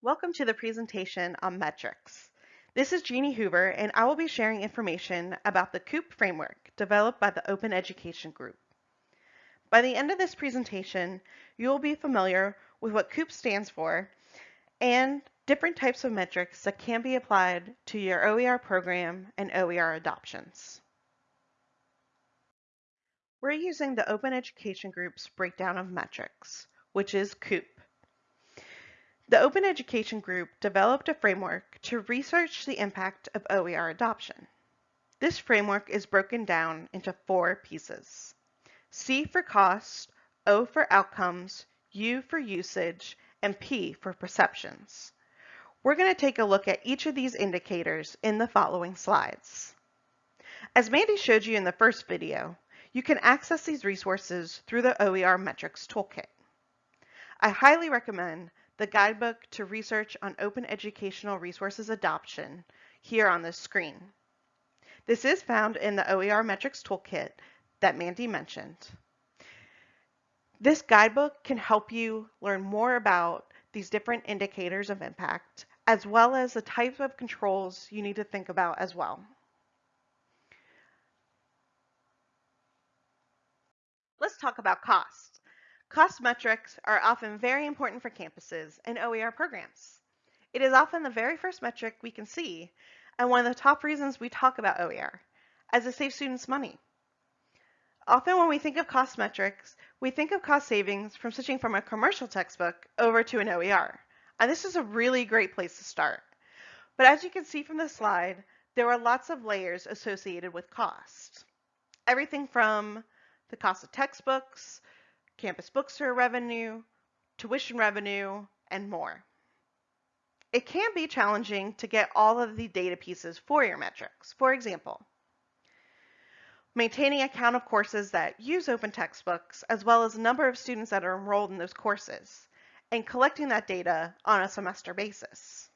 Welcome to the presentation on metrics. This is Jeannie Hoover and I will be sharing information about the COUP framework developed by the Open Education Group. By the end of this presentation, you will be familiar with what COUP stands for and different types of metrics that can be applied to your OER program and OER adoptions. We're using the Open Education Group's breakdown of metrics, which is COUP. The Open Education Group developed a framework to research the impact of OER adoption. This framework is broken down into four pieces. C for cost, O for outcomes, U for usage, and P for perceptions. We're going to take a look at each of these indicators in the following slides. As Mandy showed you in the first video, you can access these resources through the OER Metrics Toolkit. I highly recommend the guidebook to research on open educational resources adoption here on this screen. This is found in the OER Metrics Toolkit that Mandy mentioned. This guidebook can help you learn more about these different indicators of impact, as well as the types of controls you need to think about as well. Let's talk about cost. Cost metrics are often very important for campuses and OER programs. It is often the very first metric we can see and one of the top reasons we talk about OER, as it saves students money. Often when we think of cost metrics, we think of cost savings from switching from a commercial textbook over to an OER. And this is a really great place to start. But as you can see from the slide, there are lots of layers associated with cost. Everything from the cost of textbooks, campus bookstore revenue, tuition revenue, and more. It can be challenging to get all of the data pieces for your metrics. For example, maintaining a count of courses that use open textbooks, as well as the number of students that are enrolled in those courses, and collecting that data on a semester basis.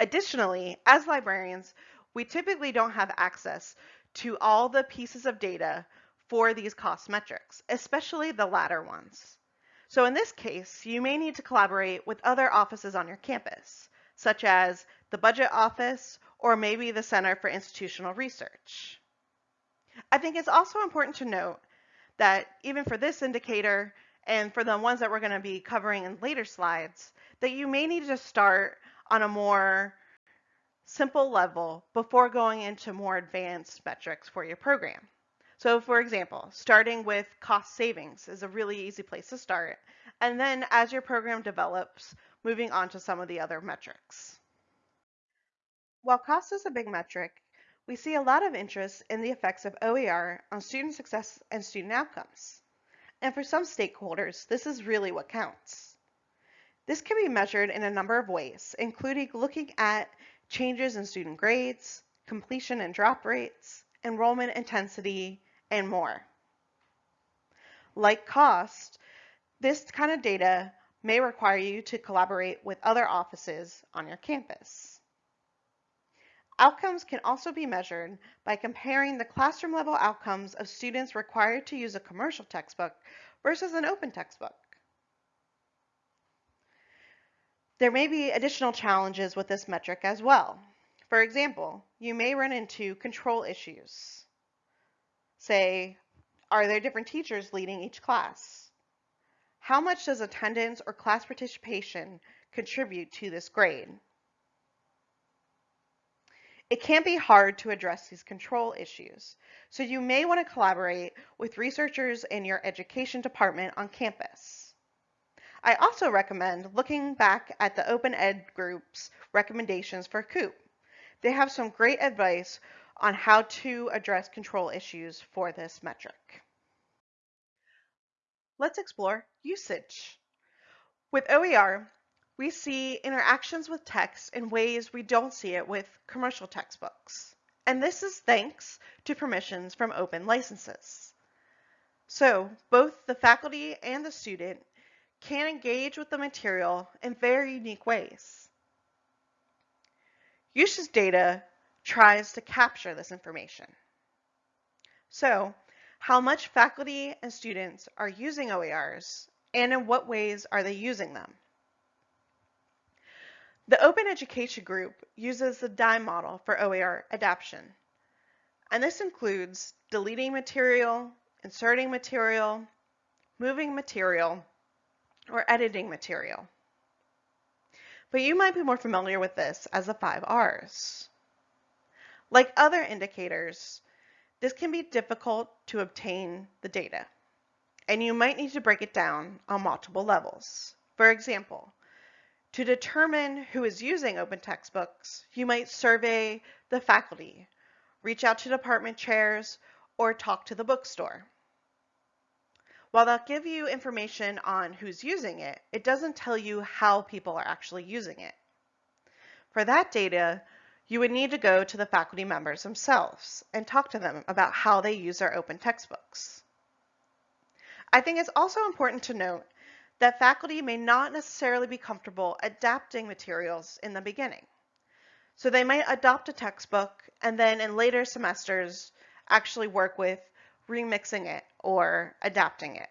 Additionally, as librarians, we typically don't have access to all the pieces of data for these cost metrics, especially the latter ones. So in this case, you may need to collaborate with other offices on your campus, such as the budget office or maybe the Center for Institutional Research. I think it's also important to note that even for this indicator and for the ones that we're going to be covering in later slides, that you may need to start on a more simple level before going into more advanced metrics for your program. So for example, starting with cost savings is a really easy place to start. And then as your program develops, moving on to some of the other metrics. While cost is a big metric, we see a lot of interest in the effects of OER on student success and student outcomes. And for some stakeholders, this is really what counts. This can be measured in a number of ways, including looking at changes in student grades, completion and drop rates, enrollment intensity, and more. Like cost, this kind of data may require you to collaborate with other offices on your campus. Outcomes can also be measured by comparing the classroom level outcomes of students required to use a commercial textbook versus an open textbook. There may be additional challenges with this metric as well. For example, you may run into control issues say, are there different teachers leading each class? How much does attendance or class participation contribute to this grade? It can be hard to address these control issues, so you may want to collaborate with researchers in your education department on campus. I also recommend looking back at the Open Ed Group's recommendations for COUP. They have some great advice on how to address control issues for this metric. Let's explore usage. With OER, we see interactions with text in ways we don't see it with commercial textbooks. And this is thanks to permissions from open licenses. So both the faculty and the student can engage with the material in very unique ways. Usage data tries to capture this information. So how much faculty and students are using OERs and in what ways are they using them? The Open Education Group uses the DIME model for OER adaptation. And this includes deleting material, inserting material, moving material, or editing material. But you might be more familiar with this as the five R's. Like other indicators, this can be difficult to obtain the data, and you might need to break it down on multiple levels. For example, to determine who is using open textbooks, you might survey the faculty, reach out to department chairs, or talk to the bookstore. While they'll give you information on who's using it, it doesn't tell you how people are actually using it. For that data, you would need to go to the faculty members themselves and talk to them about how they use their open textbooks. I think it's also important to note that faculty may not necessarily be comfortable adapting materials in the beginning. So they might adopt a textbook and then in later semesters actually work with remixing it or adapting it.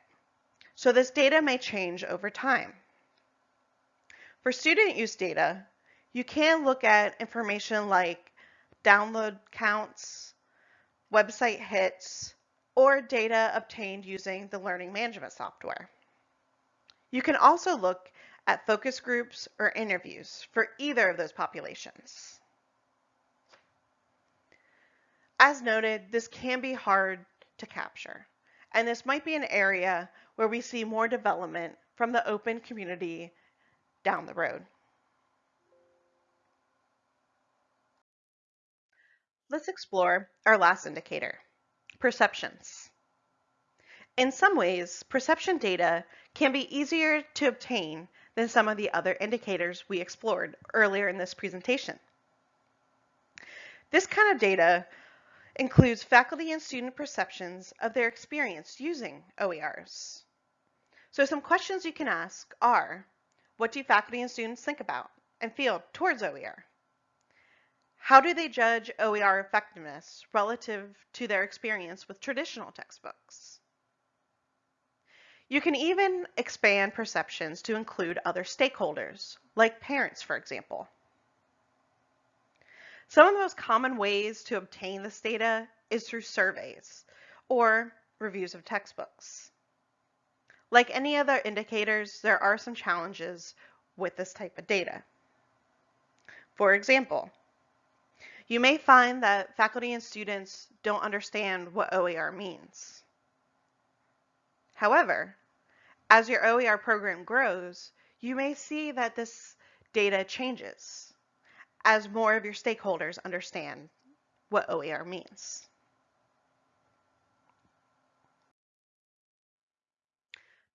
So this data may change over time. For student use data, you can look at information like download counts, website hits, or data obtained using the learning management software. You can also look at focus groups or interviews for either of those populations. As noted, this can be hard to capture, and this might be an area where we see more development from the open community down the road. Let's explore our last indicator, perceptions. In some ways, perception data can be easier to obtain than some of the other indicators we explored earlier in this presentation. This kind of data includes faculty and student perceptions of their experience using OERs. So some questions you can ask are, what do faculty and students think about and feel towards OER? How do they judge OER effectiveness relative to their experience with traditional textbooks? You can even expand perceptions to include other stakeholders, like parents, for example. Some of the most common ways to obtain this data is through surveys or reviews of textbooks. Like any other indicators, there are some challenges with this type of data. For example, you may find that faculty and students don't understand what OER means. However, as your OER program grows, you may see that this data changes as more of your stakeholders understand what OER means.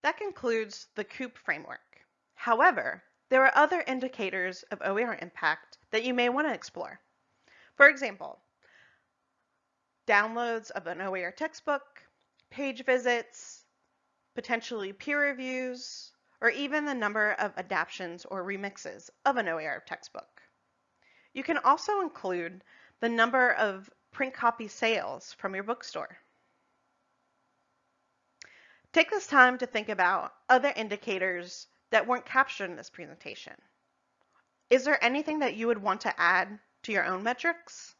That concludes the COUP framework. However, there are other indicators of OER impact that you may want to explore. For example, downloads of an OER textbook, page visits, potentially peer reviews, or even the number of adaptations or remixes of an OER textbook. You can also include the number of print copy sales from your bookstore. Take this time to think about other indicators that weren't captured in this presentation. Is there anything that you would want to add to your own metrics.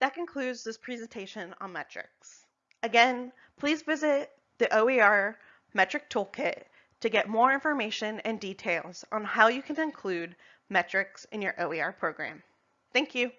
That concludes this presentation on metrics. Again, please visit the OER Metric Toolkit to get more information and details on how you can include metrics in your OER program. Thank you.